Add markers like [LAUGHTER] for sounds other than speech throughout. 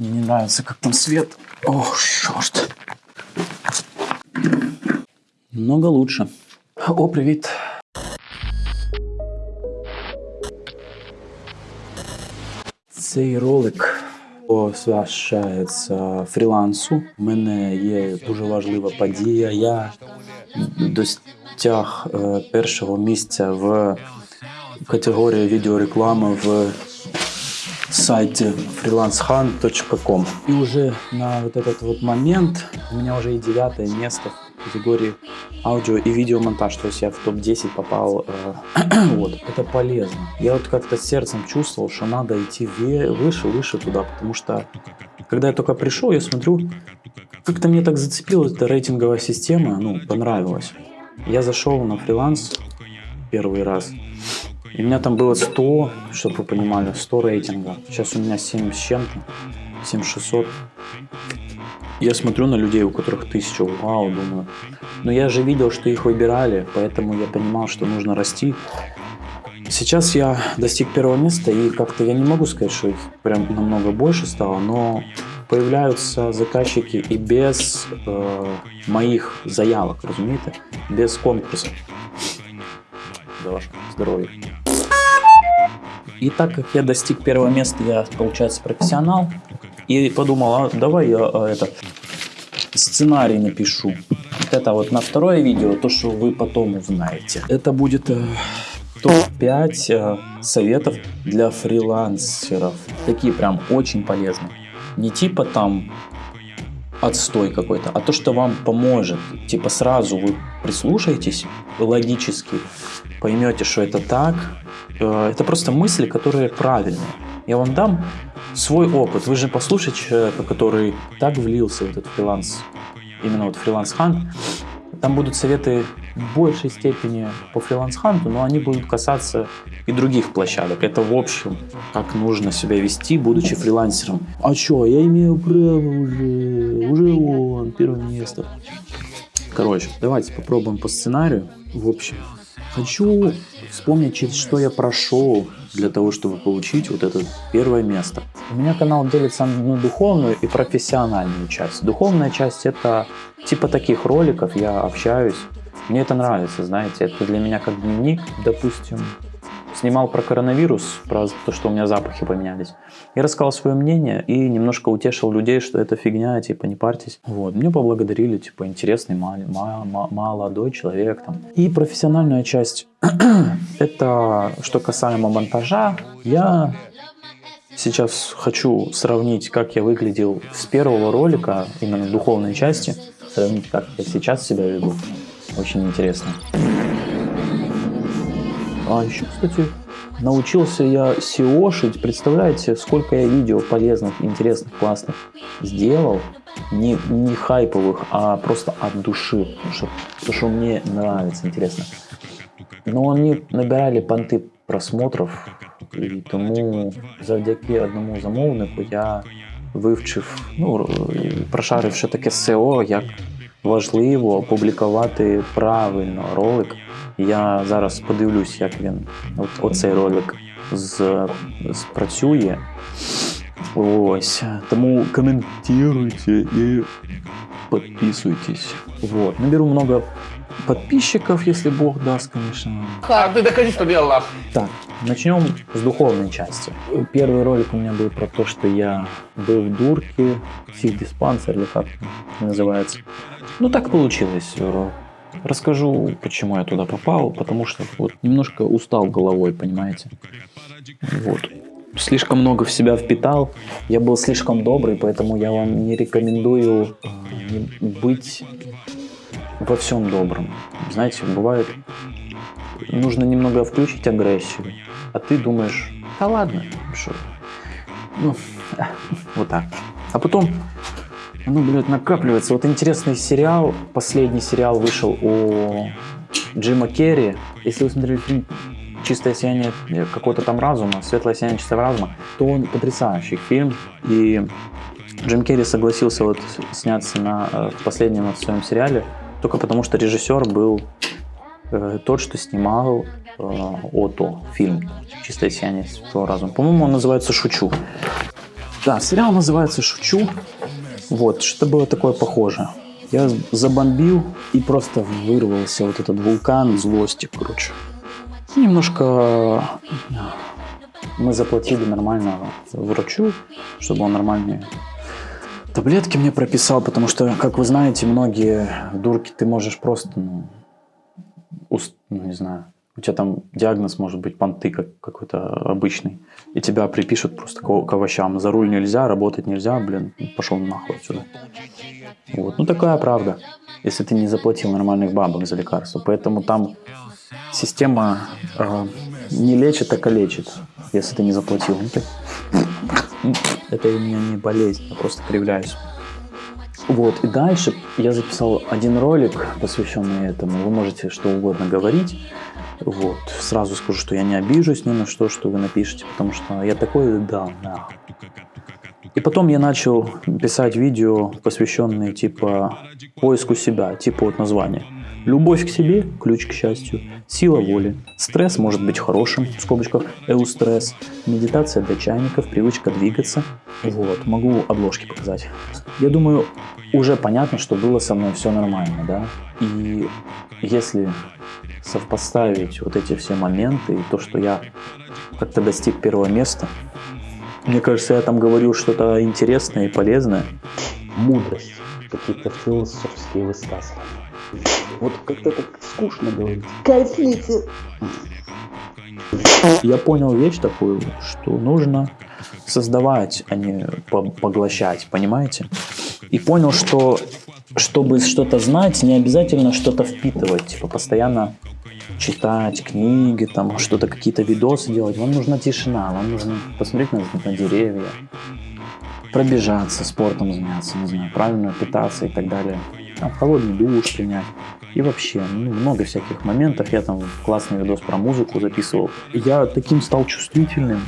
Мне не нравится, как там свет. Ох, черт. Много лучше. О, привіт. Цей ролик посвящається фрілансу. У мене є дуже важлива подія. Я достяг е, першого місця в категорії відеореклами в сайте freelancehunt.com. И уже на вот этот вот момент у меня уже и девятое место в категории аудио и видеомонтаж. То есть я в топ-10 попал. э, [CLEARS THROAT] вот. Это полезно. Я вот как-то сердцем чувствовал, что надо идти выше, выше туда. Потому что когда я только пришел, я смотрю, как-то мне так зацепила эта рейтинговая система, ну, понравилась. Я зашел на фриланс первый раз. И у меня там было 100, чтобы вы понимали, 100 рейтинга. Сейчас у меня 7 с чем-то, 7600. Я смотрю на людей, у которых 1000, вау, думаю. Но я же видел, что их выбирали, поэтому я понимал, что нужно расти. Сейчас я достиг первого места, и как-то я не могу сказать, что их прям намного больше стало, но появляются заказчики и без э, моих заявок, разумеете, без конкурсов. За ваше здоровье. И так как я достиг первого места, я, получается, профессионал. И подумал, а давай я а, это сценарий напишу. Вот это вот на второе видео, то, что вы потом узнаете. Это будет э, топ-5 э, советов для фрилансеров. Такие прям очень полезные. Не типа там отстой какой-то, а то, что вам поможет. Типа сразу вы прислушаетесь логически, поймете, что это так. Э, Это просто мысли, которые правильные. Я вам дам свой опыт. Вы же послушайте человека, который так влился в этот фриланс, именно вот фриланс-хант. Там будут советы в большей степени по фриланс-ханту, но они будут касаться и других площадок. Это в общем, как нужно себя вести, будучи фрилансером. А чё, я имею право уже, уже он, первое место. Короче, давайте попробуем по сценарию. В общем, хочу вспомнить, через что я прошел для того, чтобы получить вот это первое место. У меня канал делится на духовную и профессиональную часть. Духовная часть это типа таких роликов, я общаюсь. Мне это нравится, знаете, это для меня как дневник, допустим, снимал про коронавирус, про то, что у меня запахи поменялись. Я рассказал свое мнение и немножко утешил людей, что это фигня, типа не парьтесь. Вот, мне поблагодарили, типа интересный молодой человек там. И профессиональная часть, [CLEARS THROAT] это что касаемо монтажа, я сейчас хочу сравнить, как я выглядел с первого ролика, именно духовной части, сравнить, как я сейчас себя веду. Очень интересно. А еще, кстати, научился я SEOшить. Представляете, сколько я видео полезных, интересных, классных сделал. Не, не хайповых, а просто от души. Потому что, потому что мне нравится, интересно. Но они набирали понти просмотрів, і тому завдяки одному замовнику я вивчив, ну, р- прошарив, що таке SEO, як важливо опублікувати правильно ролик. Я зараз подивлюсь, як він от, оцей ролик з, спрацює. Ось. Тому коментуйте і подписывайтесь. Вот. Наберу много подписчиков, если Бог даст, конечно. А ты докажи, что делал лав. Так, начнем с духовной части. Первый ролик у меня был про то, что я был в дурке, психдиспансер или как это называется. Ну так получилось. Расскажу, почему я туда попал, потому что вот немножко устал головой, понимаете. Вот. Слишком много в себя впитал, я был слишком добрый, поэтому я вам не рекомендую э, быть во всем добрым. Знаете, бывает, нужно немного включить агрессию, а ты думаешь, да ладно, что, ну, [LAUGHS] вот так. А потом, ну, блядь, накапливается. Вот интересный сериал, последний сериал вышел у Джима Керри. Если вы смотрели фильм «Чистое сияние какого-то там разума», «Светлое сияние чистого разума», то он потрясающий фильм. И Джим Керри согласился вот сняться на, э, в последнем вот своем сериале только потому, что режиссер был э, тот, что снимал э, Ото фильм «Чистое сияние святого разума». По-моему, он называется «Шучу». Да, сериал называется «Шучу». Вот, что было такое похоже. Я забомбил и просто вырвался вот этот вулкан злости, короче. Немножко мы заплатили нормально врачу, чтобы он нормальные таблетки мне прописал, потому что, как вы знаете, многие дурки ты можешь просто, ну, уст, ну не знаю, у тебя там диагноз может быть понты как какой-то обычный, и тебя припишут просто к, к овощам. За руль нельзя, работать нельзя, блин, пошел нахуй отсюда. Вот. Ну такая правда, если ты не заплатил нормальных бабок за лекарства. Поэтому там система э, не лечит, так и лечит, если ты не заплатил. Это у меня не болезнь, я просто кривляюсь. Вот, и дальше я записал один ролик, посвященный этому. Вы можете что угодно говорить. Вот, сразу скажу, что я не обижусь ни на что, что вы напишете, потому что я такой, да, да. И потом я начал писать видео, посвященные типа поиску себя, типа вот названия. Любовь к себе – ключ к счастью. Сила воли. Стресс может быть хорошим, в скобочках, эустресс. Медитация для чайников, привычка двигаться. Вот, могу обложки показать. Я думаю, уже понятно, что было со мной все нормально, да? И если совпоставить вот эти все моменты и то, что я как-то достиг первого места, мне кажется, я там говорил что-то интересное и полезное. Мудрость, какие-то философские высказывания. Вот как-то так скучно говорить. Кайфните. Я понял вещь такую, что нужно создавать, а не поглощать, понимаете? И понял, что чтобы что-то знать, не обязательно что-то впитывать, типа постоянно читать книги, там что-то, какие-то видосы делать. Вам нужна тишина, вам нужно посмотреть на, на деревья, пробежаться, спортом заняться, не знаю, правильно питаться и так далее. Там холодный душ принять. И вообще, ну, много всяких моментов. Я там классный видос про музыку записывал. Я таким стал чувствительным.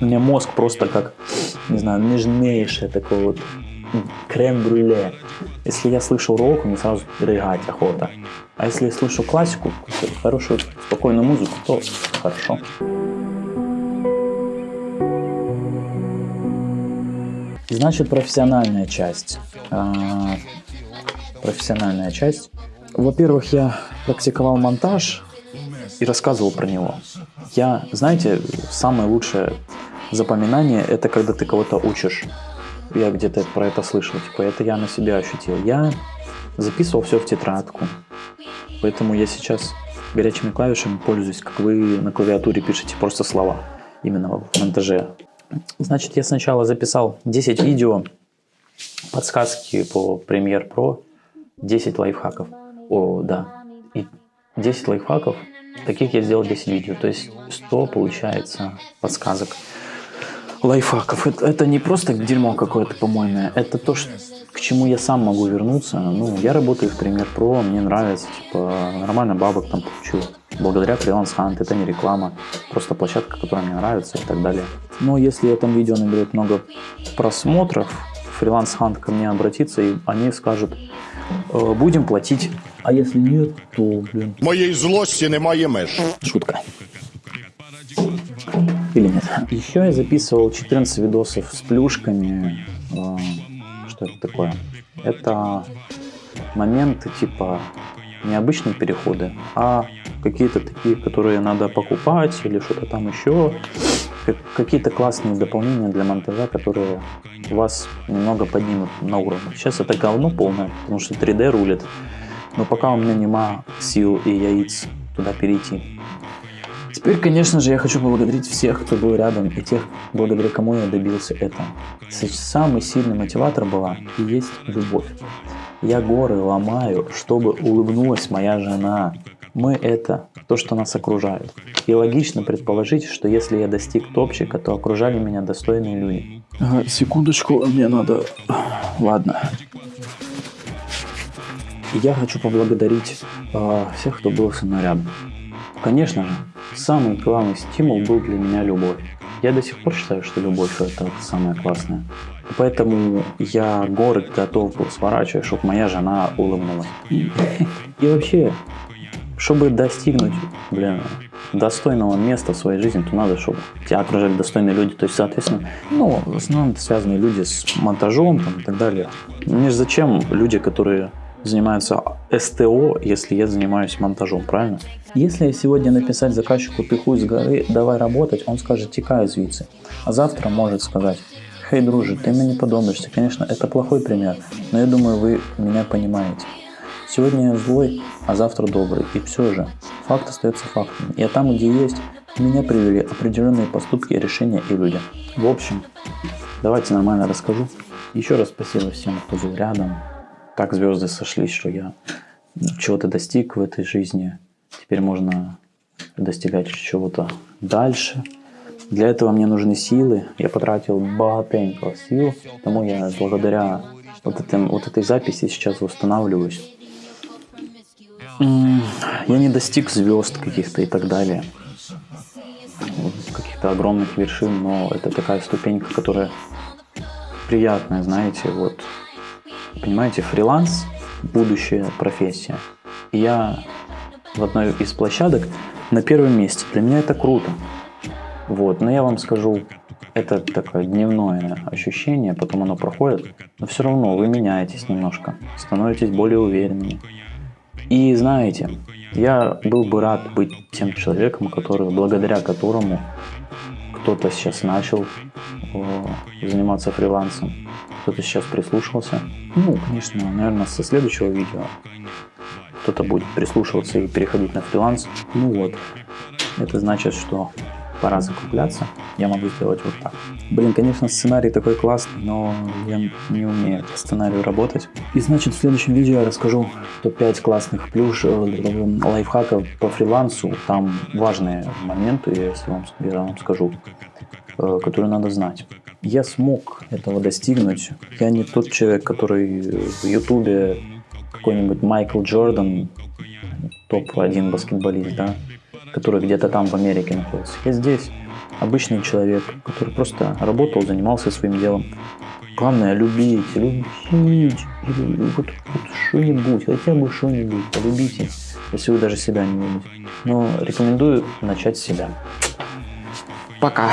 У меня мозг просто как, не знаю, нежнейшее такое вот крем-брюле. Если я слышу рок, мне сразу рыгать охота. А если я слышу классику, хорошую, спокойную музыку, то хорошо. Значит, профессиональная часть. А, профессиональная часть. Во-первых, я практиковал монтаж и рассказывал про него. Я, знаете, самое лучшее запоминание – это когда ты кого-то учишь я где-то про это слышал, типа это я на себя ощутил. Я записывал все в тетрадку, поэтому я сейчас горячими клавишами пользуюсь, как вы на клавиатуре пишете просто слова, именно в монтаже. Значит, я сначала записал 10 видео, подсказки по Premiere Pro, 10 лайфхаков. О, да. И 10 лайфхаков, таких я сделал 10 видео, то есть 100 получается подсказок лайфхаков. Это, это не просто дерьмо какое-то помойное, это то, что, к чему я сам могу вернуться. Ну, я работаю в Premiere Pro, мне нравится, типа, нормально бабок там получил. Благодаря Freelance Hunt, это не реклама, просто площадка, которая мне нравится и так далее. Но если это видео наберет много просмотров, Freelance Hunt ко мне обратится, и они скажут, «Э, будем платить. А если нет, то, блин... Моей злости немає меж. Шутка или нет. Еще я записывал 14 видосов с плюшками. Э, что это такое? Это моменты типа необычные переходы, а какие-то такие, которые надо покупать или что-то там еще. Какие-то классные дополнения для монтажа, которые вас немного поднимут на уровень. Сейчас это говно полное, потому что 3D рулит. Но пока у меня нема сил и яиц туда перейти. Теперь, конечно же, я хочу поблагодарить всех, кто был рядом, и тех, благодаря кому я добился этого. Самый сильный мотиватор была и есть любовь. Я горы ломаю, чтобы улыбнулась моя жена. Мы – это то, что нас окружает. И логично предположить, что если я достиг топчика, то окружали меня достойные люди. Ага, секундочку, мне надо... Ладно. Я хочу поблагодарить э, всех, кто был со мной рядом. Конечно же, самый главный стимул был для меня любовь. Я до сих пор считаю, что любовь это самое классное. Поэтому я город готов был сворачивать, чтобы моя жена улыбнулась. И вообще, чтобы достигнуть, блин, достойного места в своей жизни, то надо, чтобы тебя окружали достойные люди. То есть, соответственно, ну, в основном это связанные люди с монтажом там, и так далее. Мне же зачем люди, которые занимаются СТО, если я занимаюсь монтажом, правильно? Если сегодня написать заказчику «ты хуй с горы, давай работать», он скажет «текай звідси». А завтра может сказать «Хей, друже, ты мне не подобаешься». Конечно, это плохой пример, но я думаю, вы меня понимаете. Сегодня я злой, а завтра добрый. И все же, факт остается фактом. Я там, где есть, меня привели определенные поступки, решения и люди. В общем, давайте нормально расскажу. Еще раз спасибо всем, кто был рядом. Так звезды сошлись, что я чего-то достиг в этой жизни. Теперь можно достигать чего-то дальше. Для этого мне нужны силы. Я потратил богатенько сил, потому я благодаря вот, этим, вот этой записи сейчас восстанавливаюсь. Я не достиг звезд каких-то и так далее. Каких-то огромных вершин, но это такая ступенька, которая приятная, знаете, вот. Понимаете, фриланс – будущая профессия. И я в одной из площадок на первом месте. Для меня это круто. Вот, но я вам скажу, это такое дневное ощущение, потом оно проходит, но все равно вы меняетесь немножко, становитесь более уверенными. И знаете, я был бы рад быть тем человеком, который, благодаря которому кто-то сейчас начал э, заниматься фрилансом, кто-то сейчас прислушался. Ну, конечно, наверное, со следующего видео кто-то будет прислушиваться и переходить на фриланс. Ну вот, это значит, что пора закругляться. Я могу сделать вот так. Блин, конечно, сценарий такой классный, но я не умею по сценарию работать. И значит, в следующем видео я расскажу топ-5 классных плюш, э, лайфхаков по фрилансу. Там важные моменты, если вам, я вам скажу, э, которые надо знать. Я смог этого достигнуть. Я не тот человек, который в Ютубе какой-нибудь Майкл Джордан, топ-1 баскетболист, да, который где-то там в Америке находится. Я здесь обычный человек, который просто работал, занимался своим делом. Главное любить, любить, или вот, вот что-нибудь, хотя бы что-нибудь, полюбите, если вы даже себя не любите. Но рекомендую начать с себя. Пока.